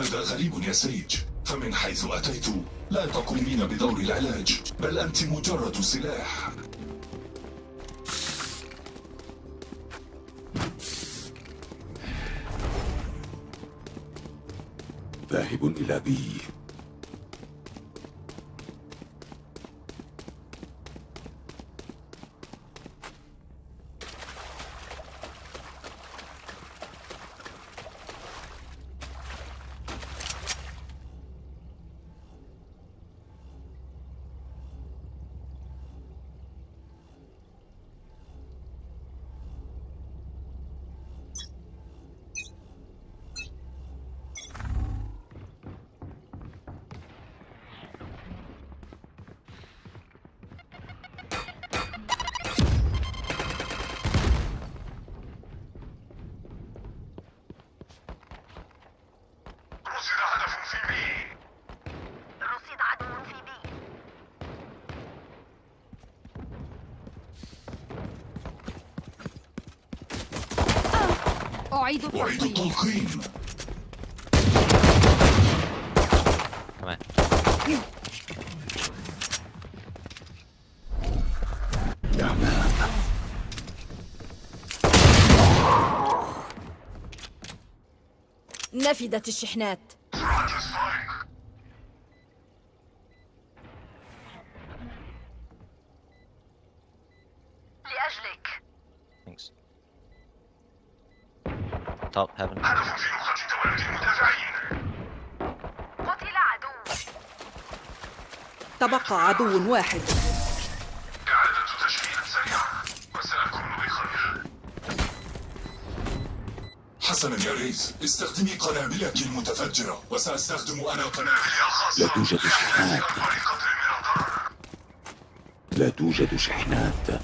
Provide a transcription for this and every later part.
هذا غريب يا سيج. فمن حيث أتيت لا تقومين بدور العلاج بل أنت مجرد سلاح. ذاهب إلى بي. أعيد أعيد التلقيم كمان نفدت الشحنات. تواجد المدافعين قتل عدو تبقى عدو واحد. إعادة تشكيل سريعة وسأكون بخير حسنا يا ريس استخدمي قنابلك المتفجرة وسأستخدم أنا قنابلي الخاصة. لا توجد شحنات. لا توجد شحنات.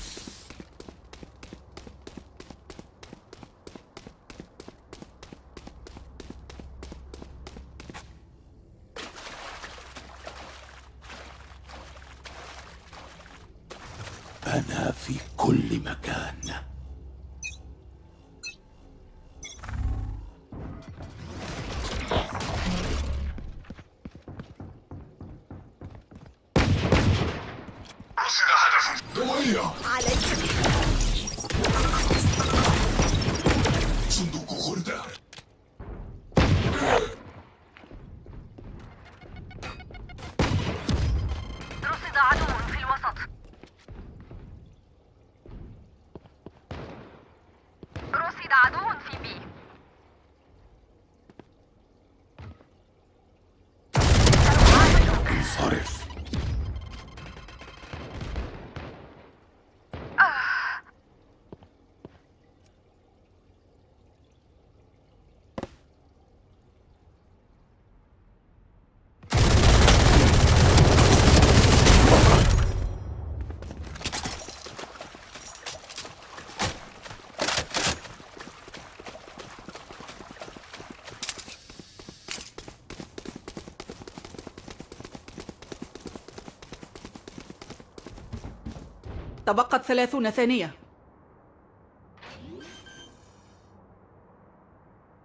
تبقت ثلاثون ثانية.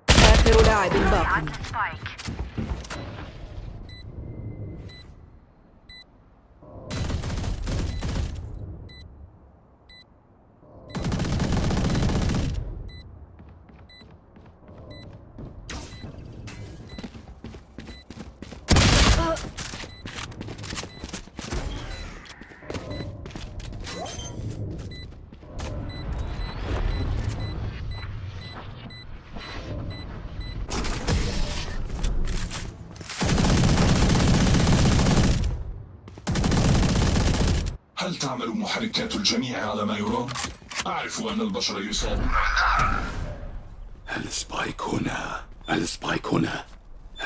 آخر لاعب باق الجميع على ما يرام؟ أعرف أن البشر يصابون السبايك هنا. السبايك هنا.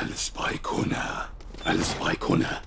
السبايك هنا. السبايك هنا.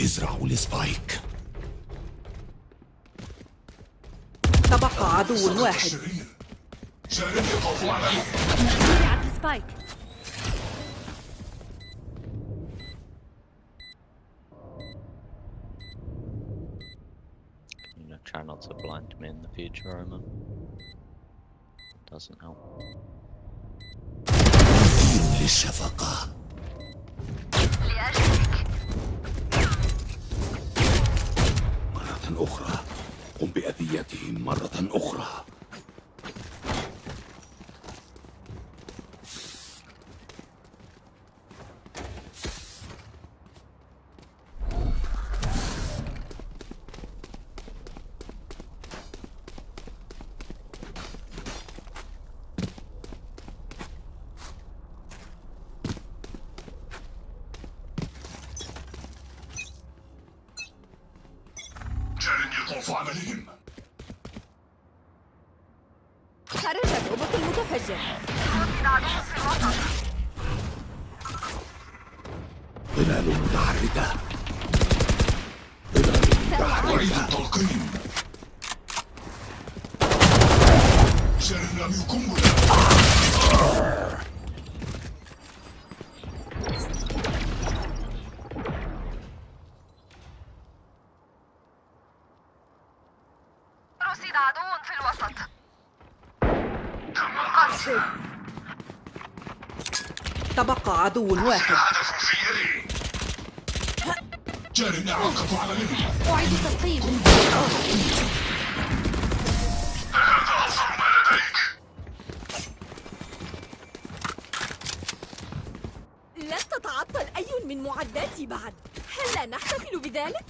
ازرعوا السبايك تبقى عدو واحد الشرير جارب يطوف عليه زرعت السبايك You know, try not to blind me in the future, Roman. Doesn't help. دين للشفقة لأجلك مرة أخرى. قم بأذيتهم مرة أخرى. جارب يطوف عليهم خرج الروبوت المتفجر ظلال متحركة. ظلال متحركة. التلقيم جارب رمي قنبلة رصد عدو في الوسط تم القصف تبقى عدو واحد. لديك لن تتعطل أي من معداتي بعد. هل لا نحتفل بذلك؟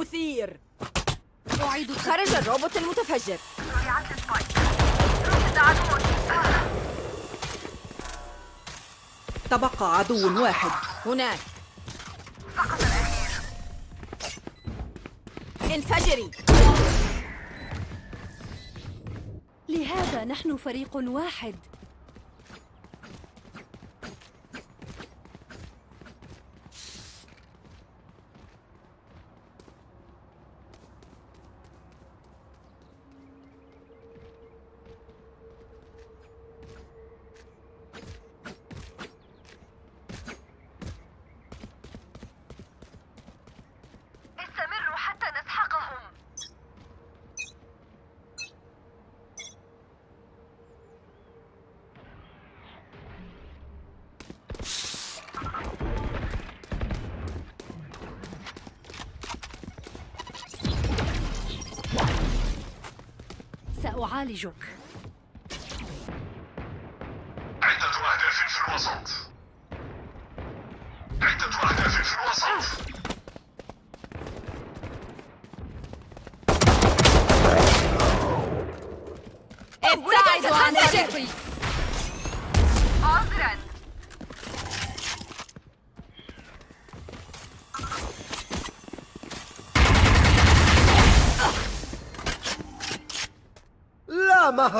مثير أعيد خرج الروبوت المتفجر. تبقى عدو واحد. هناك. سقط الأخير انفجري. لهذا نحن فريق واحد. سأعالجك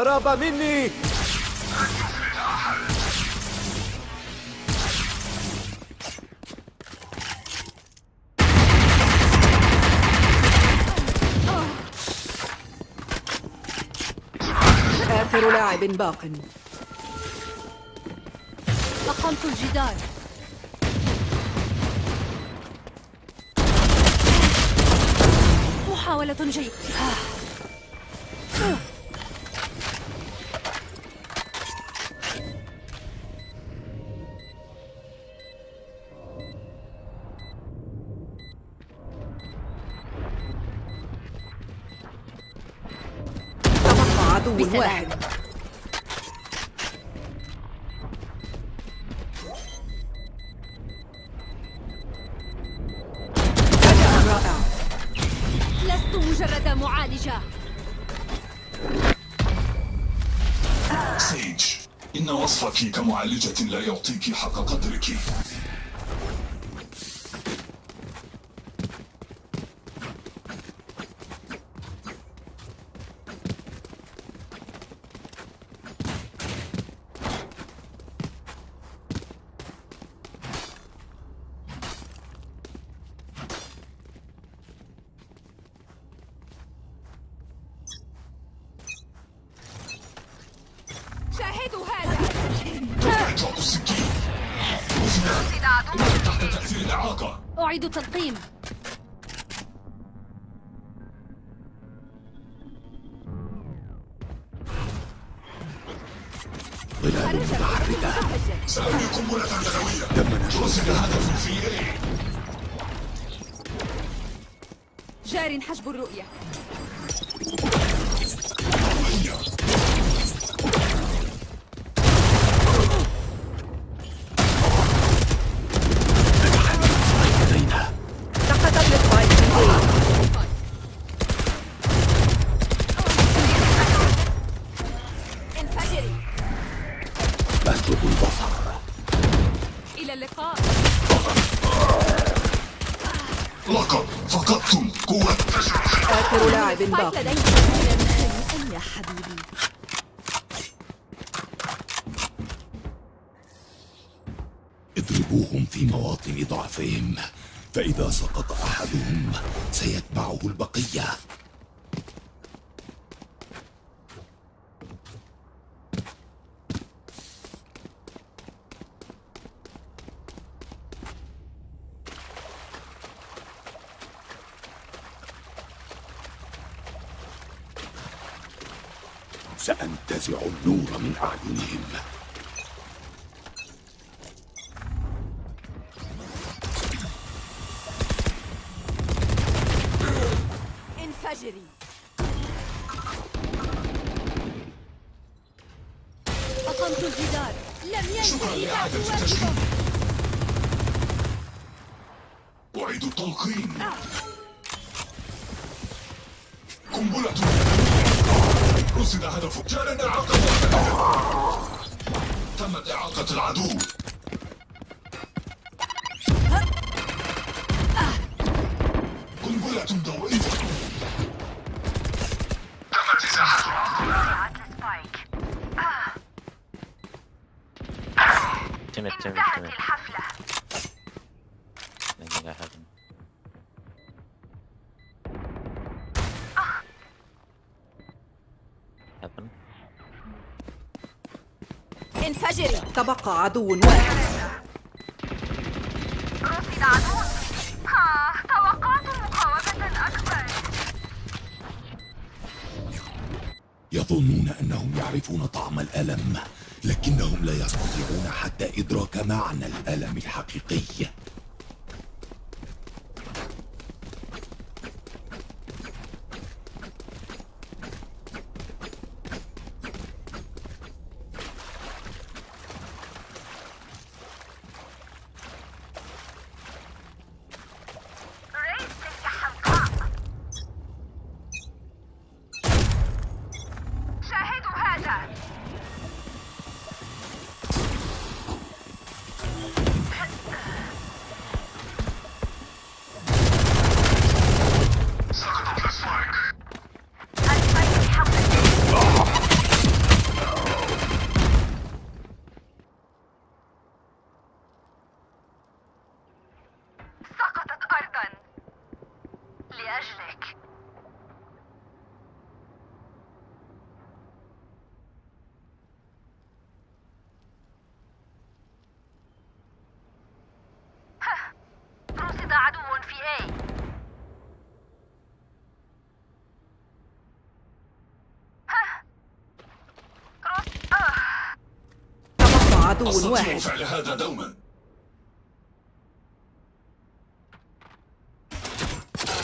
هرب مني. آخر لاعب باق. أقمت الجدار. محاولة جيدة. وصفك كمعالجة لا يعطيك حق أعيد التلقيم ظلال متحركة سأرمي قنبلة رصد الساتر هدف في إيه جار حجب الرؤية. إلى اللقاء. لقد فقدتم قوة آخر لاعب سبايك باق لديك هنيئا يا حبيبي اضربوهم في مواطن ضعفهم فإذا سقط أحدهم سيتبعه البقية. أعينهم انفجري. أقمت الجدار. لم ينتهي بعد واجبه أعيد التلقين. قنبلة. رصد هدف جعلنا إعاقة واحدة تمت إعاقة العدو. تبقى عدو واحد. رصد عدو. ها توقعت مقاومة أكبر. يظنون أنهم يعرفون طعم الألم لكنهم لا يستطيعون حتى إدراك معنى الألم الحقيقي ريس تلك حمقاء شاهدوا هذا عدو أستطيع واحد. فعل هذا دوما.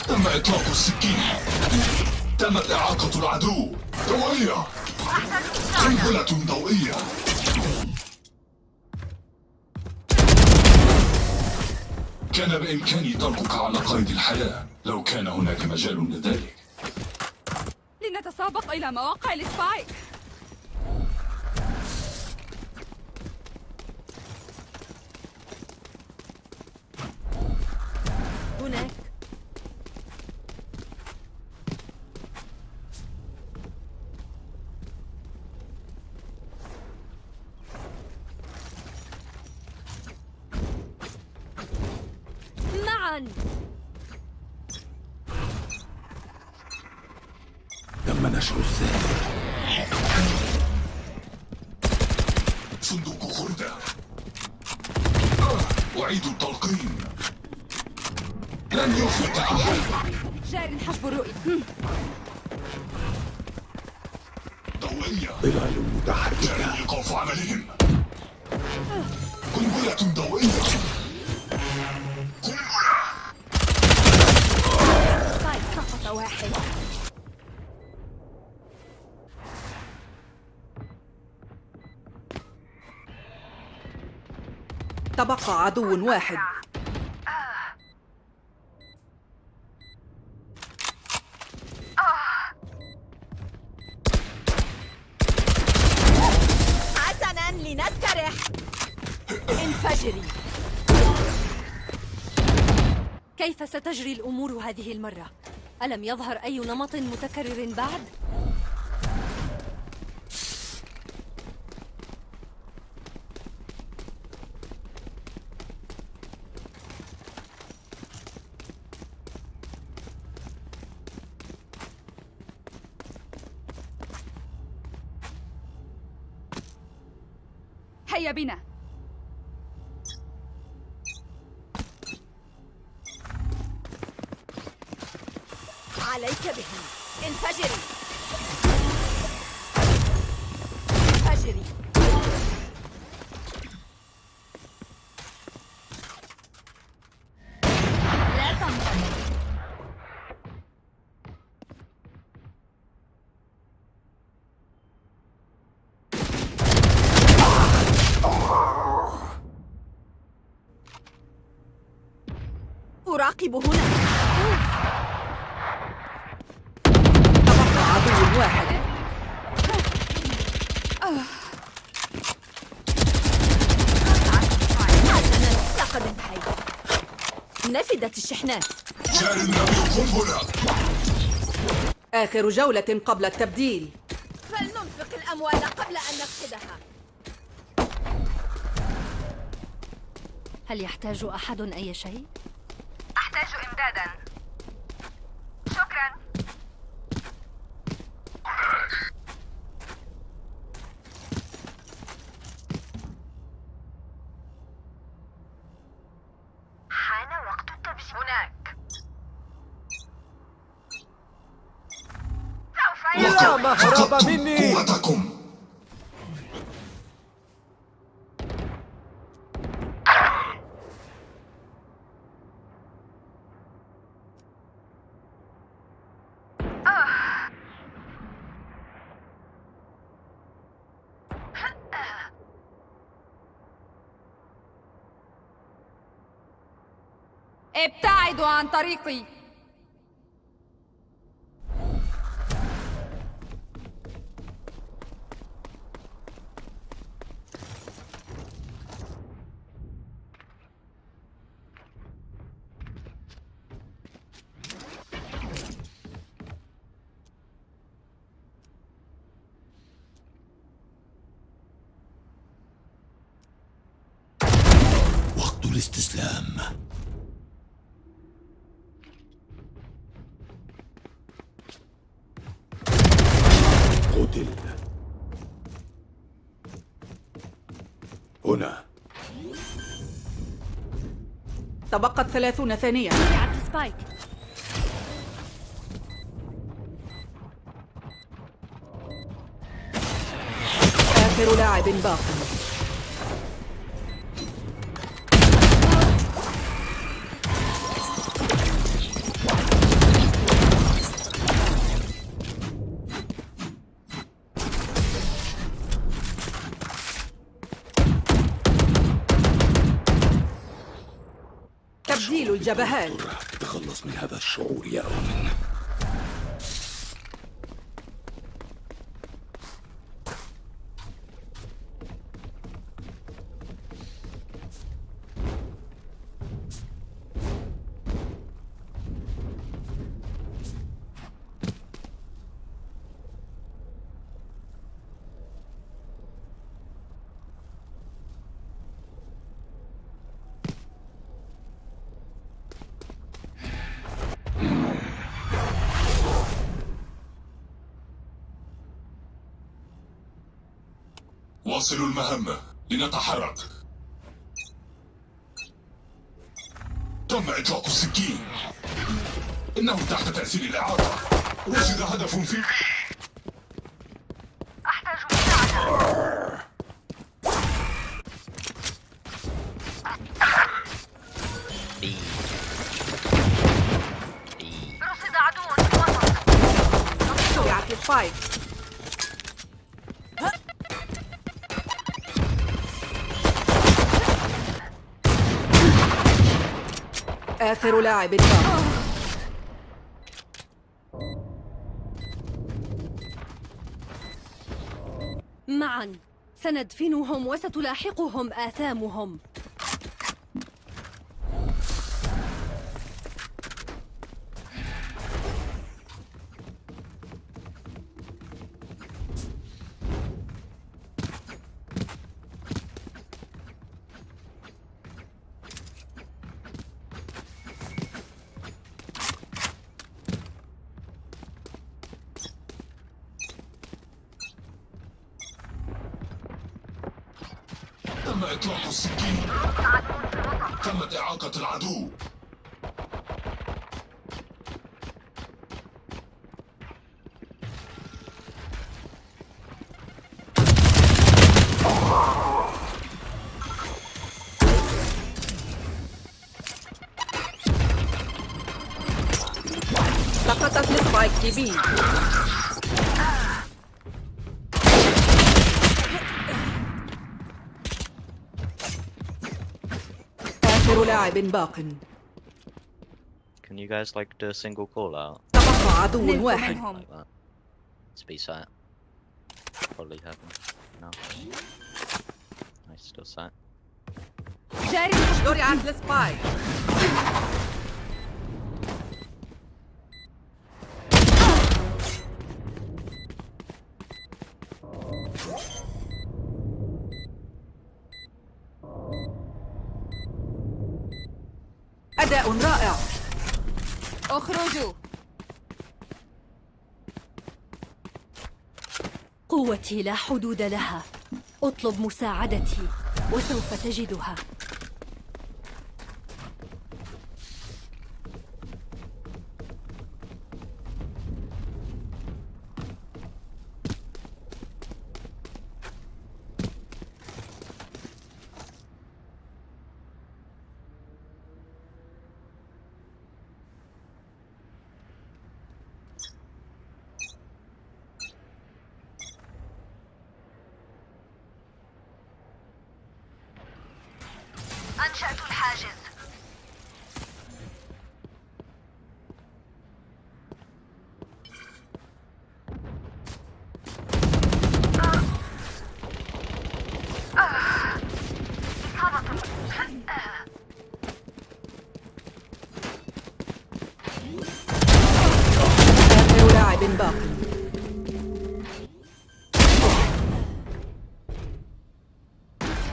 تم إطلاق السكين. تمت إعاقة العدو. ضوئية قنبلة ضوئية. كان بإمكاني تركك على قيد الحياة لو كان هناك مجال لذلك. لنتسابق إلى مواقع ال Spike. تم نشر الساحر صندوق خردة. أعيد التلقين. لن يفلت أحد. جار حجب الرؤية. ضوئية ظلال متحركة. جاري إيقاف عملهم. قنبلة ضوئية تبقى عدو واحد حسنا لنسترح انفجري كيف ستجري الأمور هذه المرة؟ ألم يظهر أي نمط متكرر بعد؟ أراقب هنا. تبقى عدو واحد حسنا لقد انتهيت نفدت الشحنات. جاري النبي قنبلة آخر جولة قبل التبديل. فلننفق الأموال قبل أن نفقدها. هل يحتاج أحد أي شيء؟ أحتاج إمدادا شكرا حان وقت التبجيل هناك سوف لا يحدث مهرب فقدتم مني قوتكم ابتعدوا عن طريقي وقت الاستسلام قتل هنا تبقت ثلاثون ثانية. آخر لاعب باق. الجبهات تخلص من هذا الشعور يا أومن واصلوا المهمة لنتحرك. تم إطلاق السكين. إنه تحت تأثير الإعاقة وجد هدف في آخر لاعب باق معا. سندفنهم وستلاحقهم آثامهم. تم إطلاق السكين؟ تمت إعاقة العدو؟ bin Barken. Can you guys like do a single call out? like that. Speed sight. Probably have No. Nice, still sight. Jerry, Atlas spy. رائع. أخرجوا. قوتي لا حدود لها. أطلب مساعدتي وسوف تجدها. أنشأت الحاجز.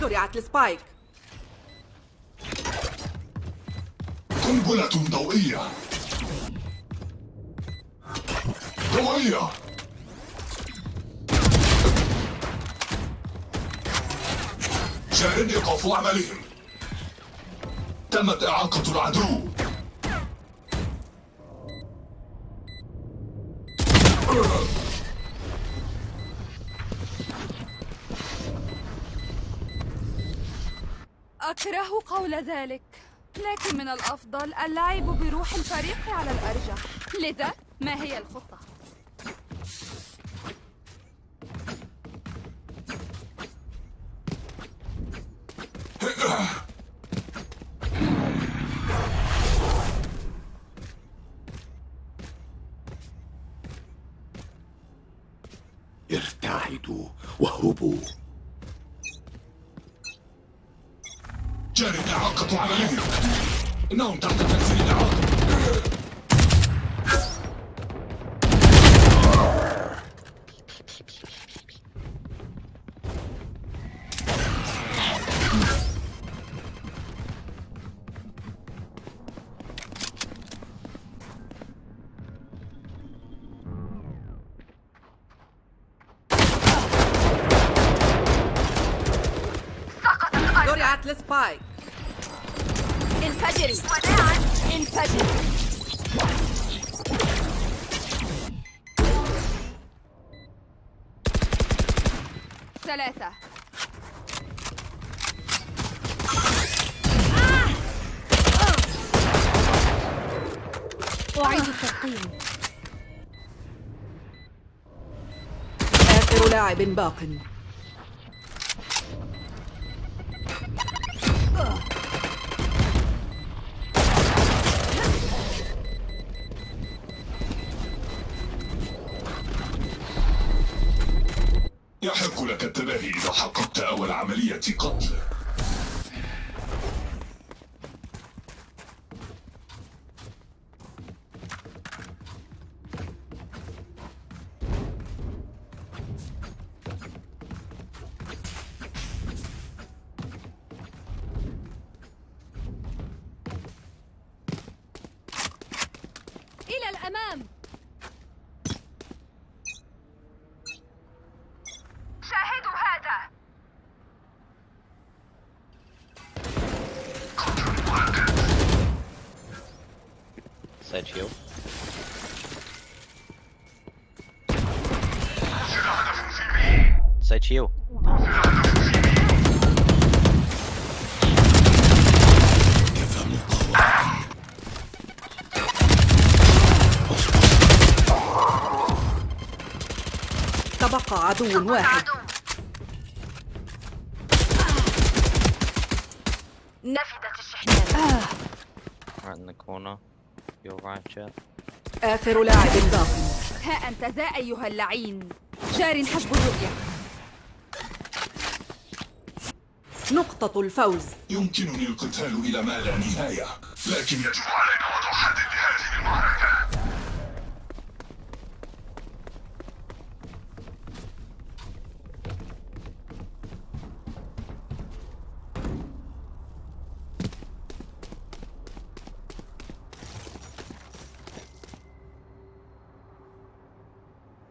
زرعت السبايك. قنبلة ضوئية. ضوئية. جار إيقاف عملهم. تمت إعاقة العدو. أكره قول ذلك. لكن من الأفضل اللعب بروح الفريق على الأرجح لذا ما هي الخطة؟ ارتعدوا وهبوا جاري إعاقة عملية إنهم تحت تأثير الإعاقة انفجري وداعا انفجري ثلاثة. أعيد التلقيم آخر لاعب باق. أول عملية قتل إلى الأمام. مقاومة تبقى عدو واحد. عدو. نفدت الشحنات. Right in the corner. Your right, Jet. آخر لاعب باق ها أنت ذا أيها اللعين. جار حجب الرؤية. نقطة الفوز. يمكنني القتال إلى ما لا نهاية لكن يجب علينا وضع حد لهذه المعركة.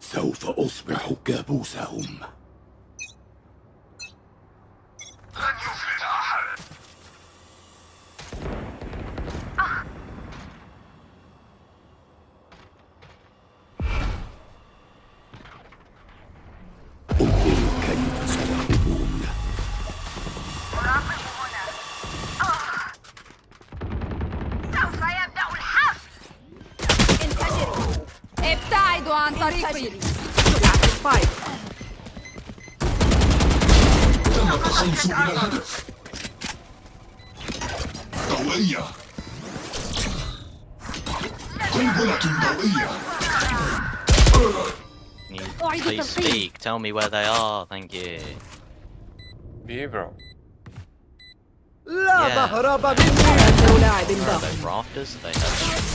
سوف أصبح كابوسهم. قنبلة ضوئية please speak? Tell me where they are. Thank you. B, bro. لا Yeah. مهرب مني لاعب Where are باق they? Rafters? They have.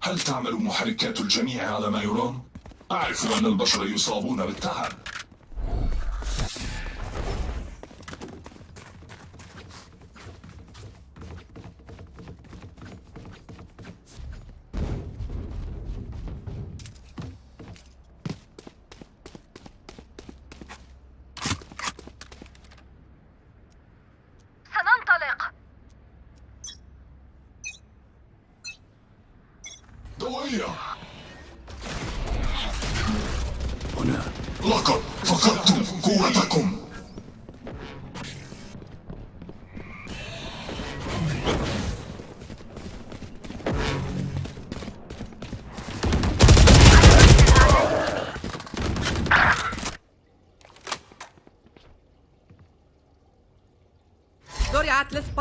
هل تعمل محركات الجميع على ما يرام؟ أعرف أن البشر يصابون بالتعب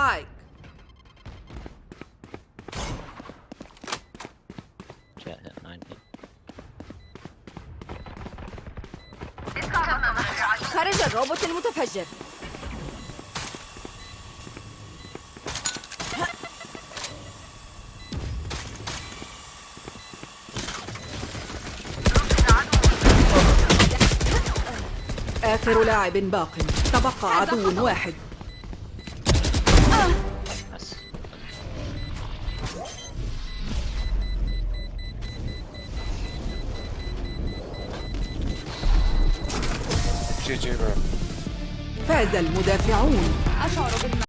spike. Jet hit 90. خرج الروبوت المتفجر. آخر لاعب باق تبقى عدو واحد فاز المدافعون. أشعر بالم...